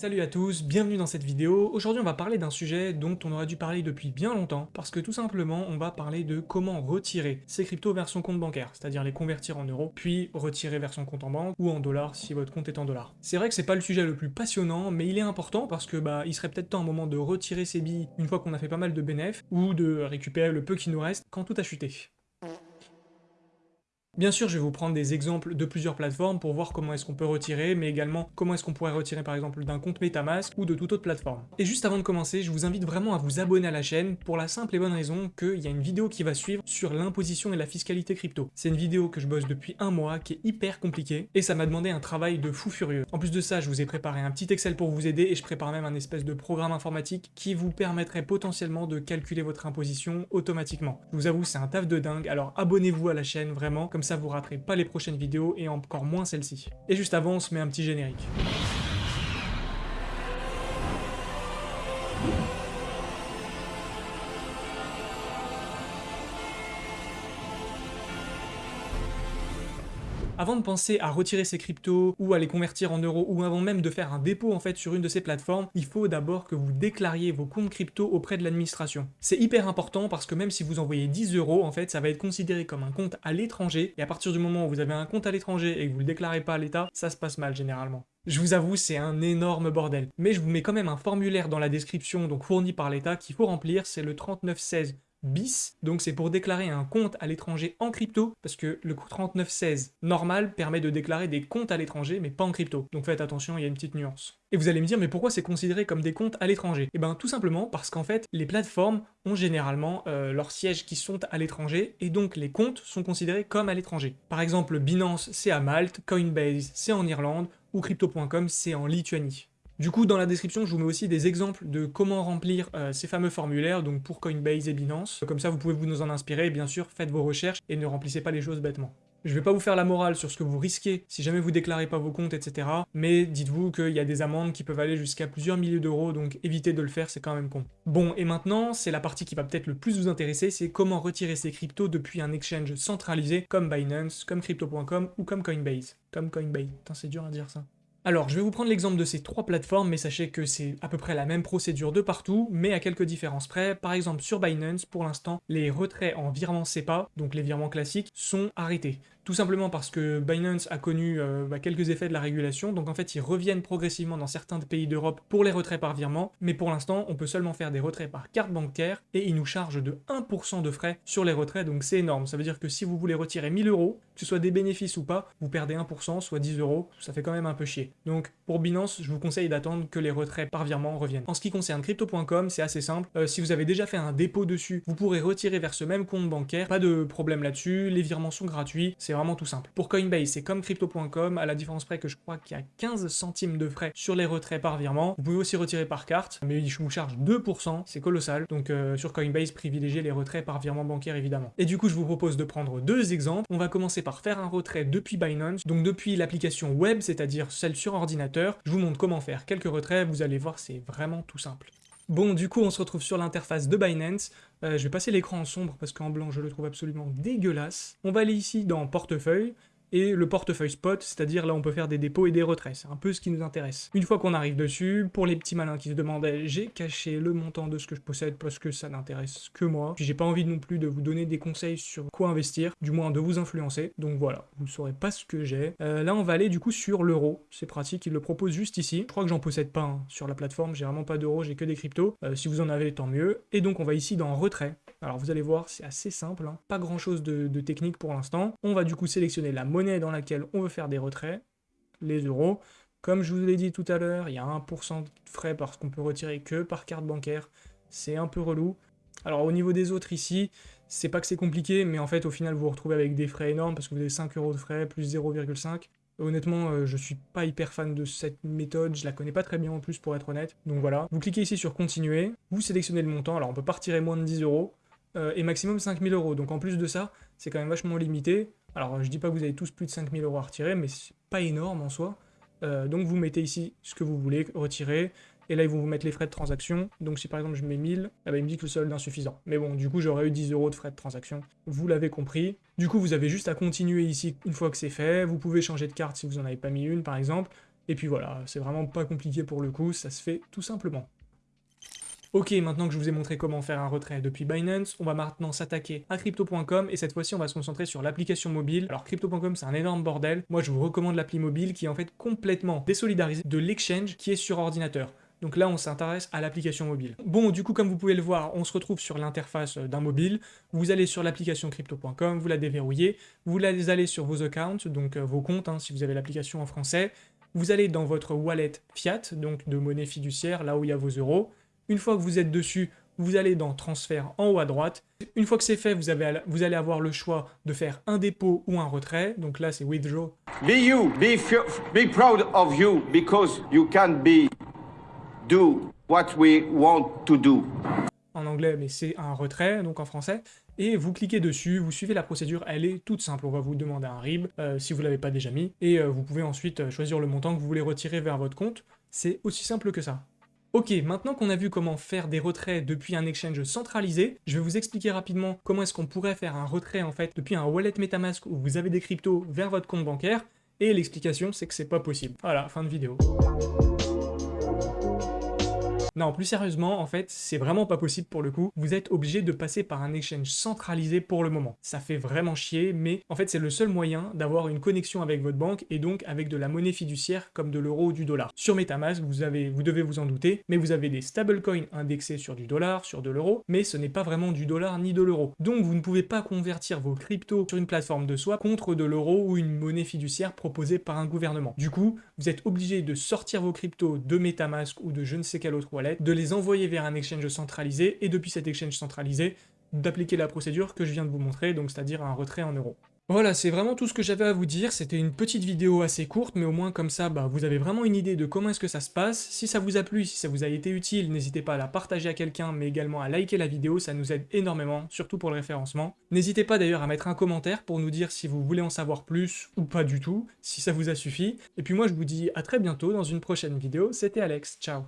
Salut à tous, bienvenue dans cette vidéo. Aujourd'hui on va parler d'un sujet dont on aurait dû parler depuis bien longtemps, parce que tout simplement on va parler de comment retirer ces cryptos vers son compte bancaire, c'est-à-dire les convertir en euros, puis retirer vers son compte en banque, ou en dollars si votre compte est en dollars. C'est vrai que c'est pas le sujet le plus passionnant, mais il est important parce que bah il serait peut-être temps un moment de retirer ses billes une fois qu'on a fait pas mal de bénéfices, ou de récupérer le peu qui nous reste quand tout a chuté. Bien sûr, je vais vous prendre des exemples de plusieurs plateformes pour voir comment est-ce qu'on peut retirer, mais également comment est-ce qu'on pourrait retirer par exemple d'un compte Metamask ou de toute autre plateforme. Et juste avant de commencer, je vous invite vraiment à vous abonner à la chaîne pour la simple et bonne raison qu'il y a une vidéo qui va suivre sur l'imposition et la fiscalité crypto. C'est une vidéo que je bosse depuis un mois, qui est hyper compliquée, et ça m'a demandé un travail de fou furieux. En plus de ça, je vous ai préparé un petit Excel pour vous aider, et je prépare même un espèce de programme informatique qui vous permettrait potentiellement de calculer votre imposition automatiquement. Je vous avoue, c'est un taf de dingue, alors abonnez-vous à la chaîne vraiment, comme ça vous raterez pas les prochaines vidéos et encore moins celle-ci. Et juste avant, on se met un petit générique. Avant de penser à retirer ses cryptos ou à les convertir en euros ou avant même de faire un dépôt en fait sur une de ces plateformes, il faut d'abord que vous déclariez vos comptes crypto auprès de l'administration. C'est hyper important parce que même si vous envoyez 10 euros, en fait, ça va être considéré comme un compte à l'étranger et à partir du moment où vous avez un compte à l'étranger et que vous le déclarez pas à l'État, ça se passe mal généralement. Je vous avoue, c'est un énorme bordel. Mais je vous mets quand même un formulaire dans la description, donc fourni par l'État, qu'il faut remplir, c'est le 3916 bis, donc c'est pour déclarer un compte à l'étranger en crypto, parce que le 3916 normal permet de déclarer des comptes à l'étranger, mais pas en crypto. Donc faites attention, il y a une petite nuance. Et vous allez me dire, mais pourquoi c'est considéré comme des comptes à l'étranger? Eh bien tout simplement parce qu'en fait, les plateformes ont généralement euh, leurs sièges qui sont à l'étranger, et donc les comptes sont considérés comme à l'étranger. Par exemple, Binance, c'est à Malte, Coinbase, c'est en Irlande, ou Crypto.com, c'est en Lituanie. Du coup, dans la description, je vous mets aussi des exemples de comment remplir euh, ces fameux formulaires, donc pour Coinbase et Binance. Comme ça, vous pouvez vous en inspirer, bien sûr, faites vos recherches et ne remplissez pas les choses bêtement. Je vais pas vous faire la morale sur ce que vous risquez si jamais vous déclarez pas vos comptes, etc. Mais dites-vous qu'il y a des amendes qui peuvent aller jusqu'à plusieurs milliers d'euros, donc évitez de le faire, c'est quand même con. Bon, et maintenant, c'est la partie qui va peut-être le plus vous intéresser, c'est comment retirer ces cryptos depuis un exchange centralisé comme Binance, comme Crypto.com ou comme Coinbase. Comme Coinbase, c'est dur à dire ça. Alors, je vais vous prendre l'exemple de ces trois plateformes, mais sachez que c'est à peu près la même procédure de partout, mais à quelques différences près. Par exemple, sur Binance, pour l'instant, les retraits en virement SEPA, donc les virements classiques, sont arrêtés. Tout simplement parce que Binance a connu euh, bah, quelques effets de la régulation, donc en fait ils reviennent progressivement dans certains pays d'Europe pour les retraits par virement, mais pour l'instant on peut seulement faire des retraits par carte bancaire, et ils nous chargent de 1% de frais sur les retraits, donc c'est énorme. Ça veut dire que si vous voulez retirer 1000 euros, que ce soit des bénéfices ou pas, vous perdez 1%, soit 10 euros, ça fait quand même un peu chier. Donc pour Binance, je vous conseille d'attendre que les retraits par virement reviennent. En ce qui concerne Crypto.com, c'est assez simple, euh, si vous avez déjà fait un dépôt dessus, vous pourrez retirer vers ce même compte bancaire, pas de problème là-dessus, les virements sont gratuits, c'est tout simple. Pour Coinbase, c'est comme Crypto.com, à la différence près que je crois qu'il y a 15 centimes de frais sur les retraits par virement. Vous pouvez aussi retirer par carte, mais je vous charge 2%, c'est colossal. Donc euh, sur Coinbase, privilégiez les retraits par virement bancaire évidemment. Et du coup, je vous propose de prendre deux exemples. On va commencer par faire un retrait depuis Binance, donc depuis l'application web, c'est-à-dire celle sur ordinateur. Je vous montre comment faire quelques retraits, vous allez voir, c'est vraiment tout simple. Bon, du coup, on se retrouve sur l'interface de Binance. Euh, je vais passer l'écran en sombre parce qu'en blanc, je le trouve absolument dégueulasse. On va aller ici dans Portefeuille, et le portefeuille spot, c'est-à-dire là on peut faire des dépôts et des retraits, c'est un peu ce qui nous intéresse. Une fois qu'on arrive dessus, pour les petits malins qui se demandaient, j'ai caché le montant de ce que je possède parce que ça n'intéresse que moi, puis j'ai pas envie non plus de vous donner des conseils sur quoi investir, du moins de vous influencer, donc voilà, vous saurez pas ce que j'ai. Euh, là on va aller du coup sur l'euro, c'est pratique, il le propose juste ici, je crois que j'en possède pas sur la plateforme, j'ai vraiment pas d'euros, j'ai que des cryptos, euh, si vous en avez tant mieux, et donc on va ici dans retrait, alors vous allez voir, c'est assez simple, hein. pas grand chose de, de technique pour l'instant, on va du coup sélectionner la monnaie dans laquelle on veut faire des retraits, les euros. Comme je vous l'ai dit tout à l'heure, il y a 1% de frais parce qu'on peut retirer que par carte bancaire. C'est un peu relou. Alors au niveau des autres ici, c'est pas que c'est compliqué, mais en fait au final vous vous retrouvez avec des frais énormes parce que vous avez 5 euros de frais plus 0,5. Honnêtement, euh, je suis pas hyper fan de cette méthode, je la connais pas très bien en plus pour être honnête. Donc voilà, vous cliquez ici sur continuer, vous sélectionnez le montant, alors on peut pas retirer moins de 10 euros, euh, et maximum 5000 euros. Donc en plus de ça, c'est quand même vachement limité. Alors, je dis pas que vous avez tous plus de 5000 euros à retirer, mais c'est pas énorme en soi. Euh, donc, vous mettez ici ce que vous voulez retirer, et là, ils vont vous mettre les frais de transaction. Donc, si par exemple je mets 1000, eh ben, il me dit que le solde est insuffisant. Mais bon, du coup, j'aurais eu 10 euros de frais de transaction. Vous l'avez compris. Du coup, vous avez juste à continuer ici une fois que c'est fait. Vous pouvez changer de carte si vous n'en avez pas mis une, par exemple. Et puis voilà, c'est vraiment pas compliqué pour le coup, ça se fait tout simplement. Ok, maintenant que je vous ai montré comment faire un retrait depuis Binance, on va maintenant s'attaquer à Crypto.com et cette fois-ci on va se concentrer sur l'application mobile. Alors Crypto.com c'est un énorme bordel, moi je vous recommande l'appli mobile qui est en fait complètement désolidarisée de l'exchange qui est sur ordinateur. Donc là, on s'intéresse à l'application mobile. Bon, du coup, comme vous pouvez le voir, on se retrouve sur l'interface d'un mobile. Vous allez sur l'application crypto.com, vous la déverrouillez, vous allez sur vos accounts, donc euh, vos comptes, hein, si vous avez l'application en français. Vous allez dans votre wallet fiat, donc de monnaie fiduciaire, là où il y a vos euros. Une fois que vous êtes dessus, vous allez dans transfert en haut à droite. Une fois que c'est fait, vous, avez, vous, allez avoir le choix de faire un dépôt ou un retrait. Donc là, c'est withdraw. Be you, be, be proud of you because you can be do what we want to do. En anglais, mais c'est un retrait, donc en français. Et vous cliquez dessus, vous suivez la procédure, elle est toute simple. On va vous demander un RIB, euh, si vous ne l'avez pas déjà mis, et euh, vous pouvez ensuite euh, choisir le montant que vous voulez retirer vers votre compte. C'est aussi simple que ça. Ok, maintenant qu'on a vu comment faire des retraits depuis un exchange centralisé, je vais vous expliquer rapidement comment est-ce qu'on pourrait faire un retrait en fait depuis un wallet Metamask où vous avez des cryptos vers votre compte bancaire, et l'explication c'est que c'est pas possible. Voilà, fin de vidéo. Non, plus sérieusement, en fait, c'est vraiment pas possible pour le coup. Vous êtes obligé de passer par un exchange centralisé pour le moment. Ça fait vraiment chier, mais en fait, c'est le seul moyen d'avoir une connexion avec votre banque et donc avec de la monnaie fiduciaire comme de l'euro ou du dollar. Sur Metamask, vous, avez, vous devez vous en douter, mais vous avez des stablecoins indexés sur du dollar, sur de l'euro, mais ce n'est pas vraiment du dollar ni de l'euro. Donc, vous ne pouvez pas convertir vos cryptos sur une plateforme de swap contre de l'euro ou une monnaie fiduciaire proposée par un gouvernement. Du coup, vous êtes obligé de sortir vos cryptos de Metamask ou de je ne sais quel autre wallet de les envoyer vers un exchange centralisé, et depuis cet exchange centralisé, d'appliquer la procédure que je viens de vous montrer, donc c'est-à-dire un retrait en euros. Voilà, c'est vraiment tout ce que j'avais à vous dire, c'était une petite vidéo assez courte, mais au moins comme ça, bah, vous avez vraiment une idée de comment est-ce que ça se passe. Si ça vous a plu, si ça vous a été utile, n'hésitez pas à la partager à quelqu'un, mais également à liker la vidéo, ça nous aide énormément, surtout pour le référencement. N'hésitez pas d'ailleurs à mettre un commentaire pour nous dire si vous voulez en savoir plus, ou pas du tout, si ça vous a suffi. Et puis moi je vous dis à très bientôt dans une prochaine vidéo, c'était Alex, ciao